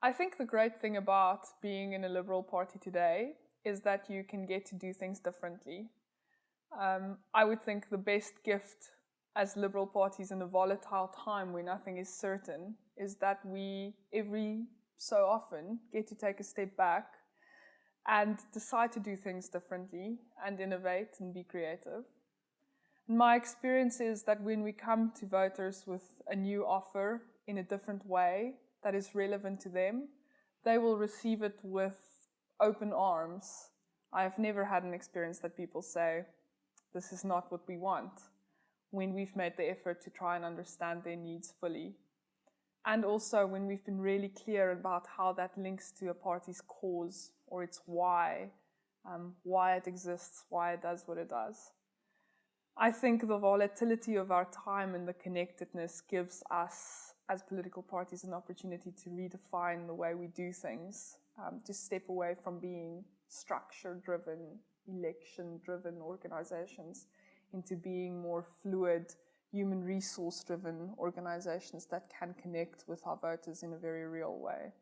I think the great thing about being in a Liberal Party today is that you can get to do things differently. Um, I would think the best gift as Liberal parties in a volatile time where nothing is certain is that we every so often get to take a step back and decide to do things differently and innovate and be creative. And my experience is that when we come to voters with a new offer in a different way that is relevant to them, they will receive it with open arms. I have never had an experience that people say, this is not what we want, when we've made the effort to try and understand their needs fully. And also when we've been really clear about how that links to a party's cause or its why, um, why it exists, why it does what it does. I think the volatility of our time and the connectedness gives us as political parties an opportunity to redefine the way we do things, um, to step away from being structure-driven, election-driven organizations into being more fluid, human resource-driven organizations that can connect with our voters in a very real way.